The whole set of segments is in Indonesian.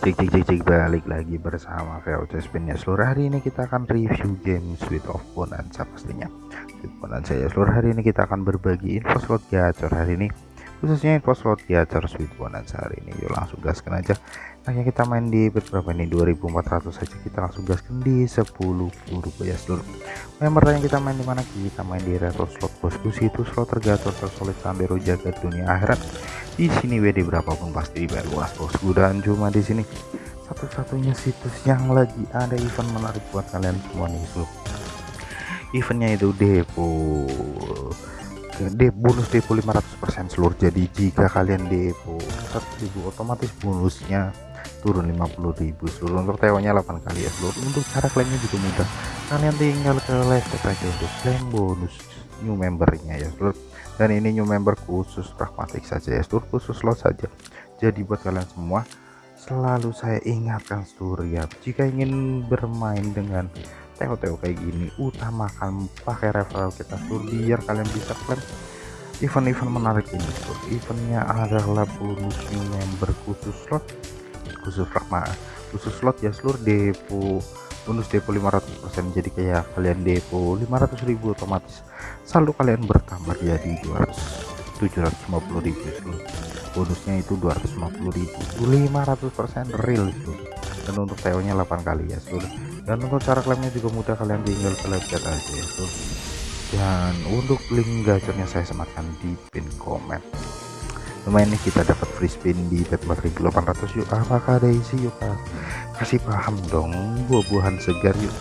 cek cek cek cek balik lagi bersama VOC Spin ya seluruh hari ini kita akan review game Sweet of Bonanza pastinya. Sweet Bonanza ya seluruh hari ini kita akan berbagi info slot gacor hari ini. Khususnya info slot gacor Sweet Bonanza hari ini. Yuk langsung gaskan aja hanya kita main di berapa ini? 2400 saja. Kita langsung gaskan di 10 rupiah seluruh member yang kita main di mana? Kita main di retro slot bosku situ slot tergacor tersolid sandero jagat dunia akhirat. Di sini WD berapapun pasti dibayar luas bosku. Dan cuma di sini. Satu-satunya situs yang lagi ada event menarik buat kalian semua nih so. eventnya itu depo. De bonus depo 500% seluruh. Jadi jika kalian depo 1000 otomatis bonusnya turun 50.000 seluruh untuk teonya 8 kali ya seluruh untuk cara klaimnya juga mudah. Kalian tinggal ke live aja untuk klaim bonus new membernya ya seluruh dan ini new member khusus pragmatik saja ya seluruh khusus slot saja. Jadi buat kalian semua selalu saya ingatkan seluruh ya. Jika ingin bermain dengan teo-teo kayak gini utamakan pakai referral kita seluruh biar kalian bisa klaim event-event menarik ini eventnya adalah bonus new member khusus slot khusus pragma khusus slot ya seluruh depo bonus depo 500% jadi kayak kalian depo 500.000 otomatis saldo kalian bertambah jadi 200 750.000 bonusnya itu 250.000 500% real itu dan untuk TO nya 8 kali ya seluruh. Dan untuk cara klaimnya juga mudah kalian tinggal ke aja ya dan untuk link gacornya saya sematkan di pin komen lumayan nih kita dapat free spin di bet 4800 yuk. Apakah ada isi? Yuk kasih paham dong. Buah-buahan segar yuk.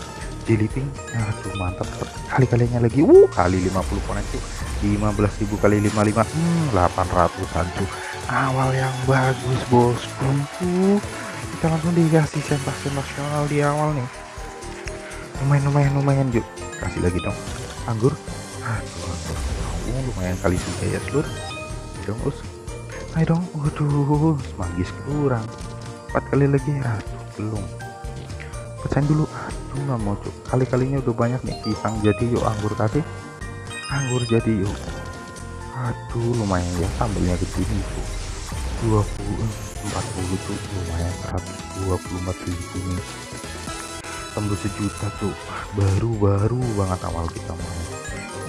Jelly aduh mantap. Kali-kalinya lagi. Uh kali 50 koneksi 15.000 kali 55 hmm, 800 an awal yang bagus bosku. Kita langsung dikasih sensasi nasional di awal nih. Lumayan lumayan lumayan yuk. Kasih lagi dong. Anggur. Aduh, aduh, lumayan kali tiga ya seluruh dong us ayo dong. Waduh semangis kurang empat kali lagi aduh belum. Pecahin dulu. Aduh nggak mau cuk. Kali-kalinya udah banyak nih. Pisang jadi yuk anggur kasih anggur jadi yuk. Aduh lumayan ya sambelnya begini tuh 20 40 tuh lumayan 124 ribu nih tembus sejuta tuh baru baru banget awal kita main.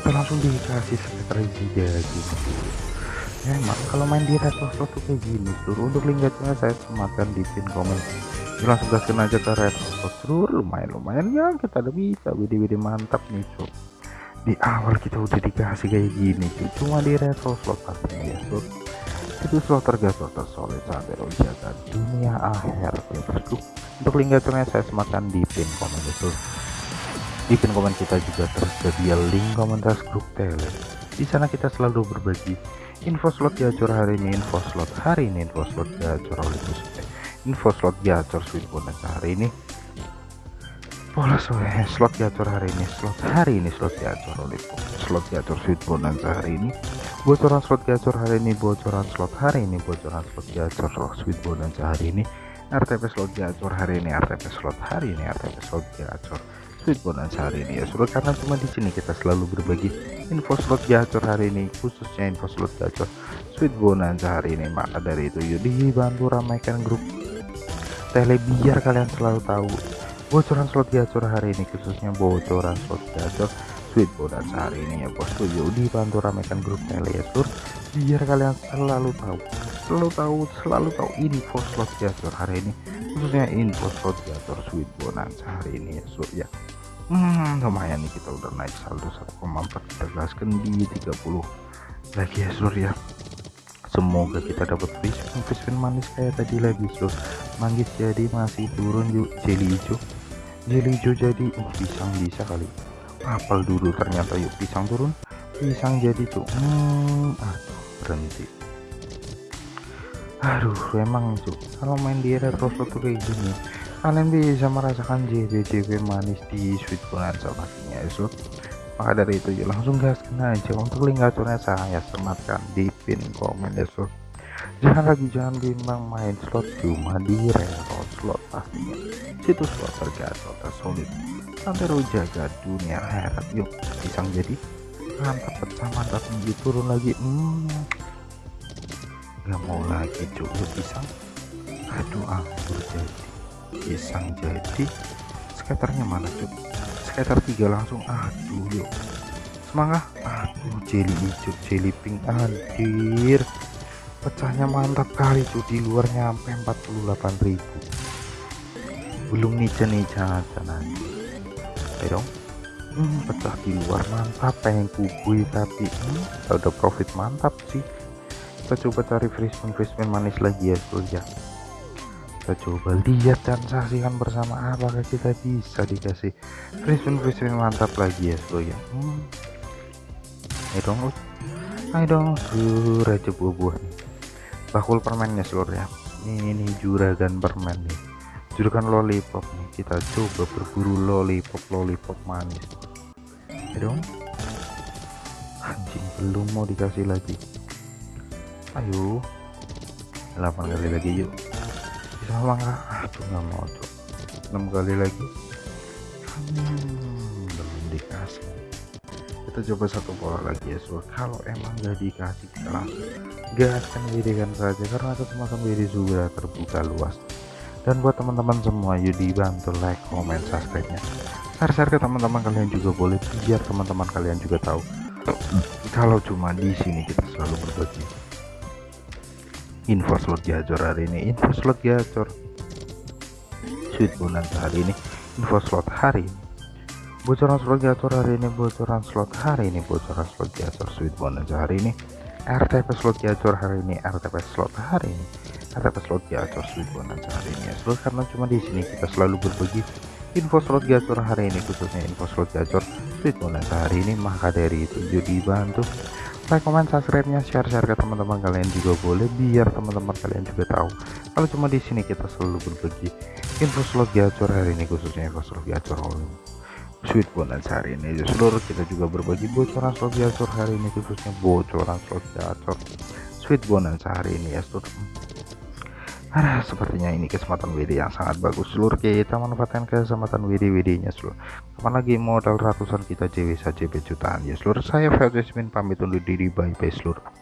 Kita langsung dikasih sekitar isi jadi emang kalau main di retro slot tuh kayak gini seluruh untuk link gacanya saya sematkan di pin komen. Langsung gaskan aja ke retro slot seluruh lumayan lumayan ya kita udah bisa WD-WD mantap nih so di awal kita udah dikasih kayak gini cuy cuma di retro slot pastinya ya so itu slot tergasol tersolid sampai jaga dunia akhir bosku untuk link gacanya saya sematkan di pin komen itu. Di pin komen kita juga tersedia link komentar grup tele di sana kita selalu berbagi info slot gacor hari ini info slot hari ini info slot gacor oleh info slot gacor sweet bonus hari ini pola sore slot gacor hari ini slot hari ini slot gacor oleh slot gacor sweet bonus hari ini bocoran slot gacor hari ini bocoran slot hari ini bocoran slot gacor sweet bonus hari ini RTP slot gacor hari ini RTP slot hari ini RTP slot gacor hari ini ya. Sudah karena cuma di sini kita selalu berbagi info slot gacor hari ini khususnya info slot gacor sweet bonus hari ini maka dari itu? Yuk dibantu ramaikan grup. Tele biar kalian selalu tahu bocoran slot gacor hari ini khususnya bocoran slot gacor sweet bonus hari ini ya bosku yuk dibantu ramaikan grup tele ya sur. Biar kalian selalu tahu selalu tahu selalu tahu info slot gacor hari ini khususnya info slot gacor sweet bonus hari ini ya sur ya hmm, lumayan nih kita udah naik saldo 1,4 kita gaskan di 30 lagi ya sur ya. Semoga kita dapat free spin manis kayak tadi lagi sur. Manggis jadi masih turun yuk jelly hijau. Jelly hijau jadi uh, pisang bisa kali. Apel dulu ternyata yuk pisang turun. Pisang jadi tuh hmm, aduh berhenti. Aduh emang cuk kalau main di retro tuh kayak gini kalian bisa merasakan JB-JB manis di sweet bonanza pastinya ya maka dari itu ya langsung gaskan aja. Untuk link gacornya saya sematkan di pin komen ya so. Jangan lagi jangan bimbang main slot cuma di retro slot pastinya. Situs slot tergacor tersolid sampai jaga dunia herat yuk pisang jadi mantap mantap tinggi turun lagi. Hmm. Nggak mau lagi cuy pisang. Aduh anggur jadi pisang jadi. Skaternya mana cuk? Skater tiga langsung. Aduh yuk. Semangat. Aduh jelly hijau jelly pink anjir. Pecahnya mantap kali tuh di luar nyampe 48.000 belum nica-nica aja nanti ayo dong. Hmm, pecah di luar. Mantap pengen kubui tapi hmm, udah profit mantap sih. Kita coba cari freshman manis lagi ya bro ya kita coba lihat dan saksikan bersama apakah kita bisa dikasih freshman freshman mantap lagi ya bro ya. Hmm. ayo dong ayo dong sur aja buah-buah nih bakul permennya seluruh ya. Ini, ini juragan permen nih. Juragan lollipop nih. Kita coba berburu lollipop lollipop manis. Ya dong. Anjing belum mau dikasih lagi. Ayo. 8 kali lagi yuk nggak aduh nggak mau tuh 6 kali lagi. Hmm, belum dikasih. Kita coba satu pola lagi ya so kalau emang gak dikasih kita langsung gaskan dirikan saja karena kesempatan diri sudah terbuka luas. Dan buat teman-teman semua yuk dibantu like comment subscribe nya share-share ke teman-teman kalian juga boleh biar teman-teman kalian juga tahu. Kalau cuma di sini kita selalu berbagi info slot gacor hari ini. Info slot gacor sweet bonus hari ini. Info slot hari ini. Bocoran slot gacor hari ini bocoran slot hari ini bocoran slot gacor sweet bonus hari ini. RTP slot gacor hari ini RTP slot hari ini. RTP slot gacor sweet bonus hari ini ya. Slot karena cuma di sini kita selalu berbagi info slot gacor hari ini khususnya info slot gacor sweet bonus hari ini. Maka dari itu jadi bantu like comment subscribe nya share share ke teman-teman kalian juga boleh biar teman-teman kalian juga tahu. Kalau cuma di sini kita selalu berbagi info slot gacor hari ini khususnya info slot gacor sweet bonus hari ini seluruh kita juga berbagi bocoran slot gacor hari ini khususnya bocoran slot gacor sweet bonus hari ini ya seluruh Nah, sepertinya ini kesempatan WD yang sangat bagus seluruh kita manfaatkan kesempatan WD WD nya seluruh. Kapan lagi modal ratusan kita JW saja jutaan. Ya seluruh saya Felix pamit undur diri bye bye seluruh